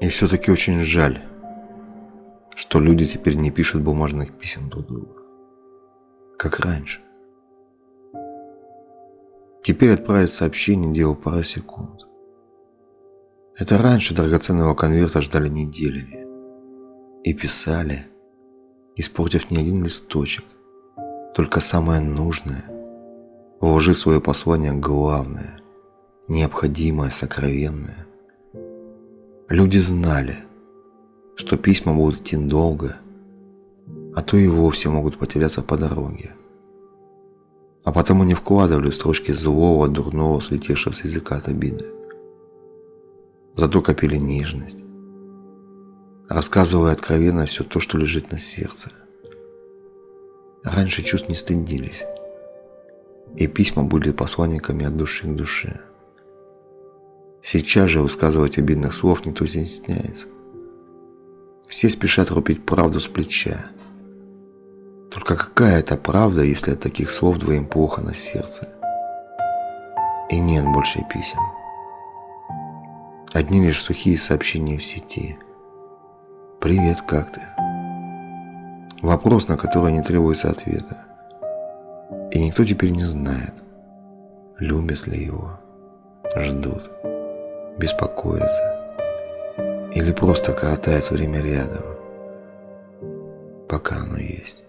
И все-таки очень жаль, что люди теперь не пишут бумажных писем друг другу, как раньше. Теперь отправить сообщение делал пару секунд. Это раньше драгоценного конверта ждали неделями и писали, испортив не один листочек, только самое нужное, вложив свое послание главное, необходимое, сокровенное. Люди знали, что письма будут идти долго, а то и вовсе могут потеряться по дороге. А потому не вкладывали строчки злого, дурного, слетевшего с языка от обиды. Зато копили нежность, рассказывая откровенно все то, что лежит на сердце. Раньше чувств не стыдились, и письма были посланниками от души к душе. Сейчас же высказывать обидных слов никто не стесняется. Все спешат рубить правду с плеча. Только какая это правда, если от таких слов двоим плохо на сердце? И нет больше писем. Одни лишь сухие сообщения в сети. «Привет, как ты?» Вопрос, на который не требуется ответа. И никто теперь не знает, любят ли его, ждут, беспокоятся или просто коротают время рядом, пока оно есть.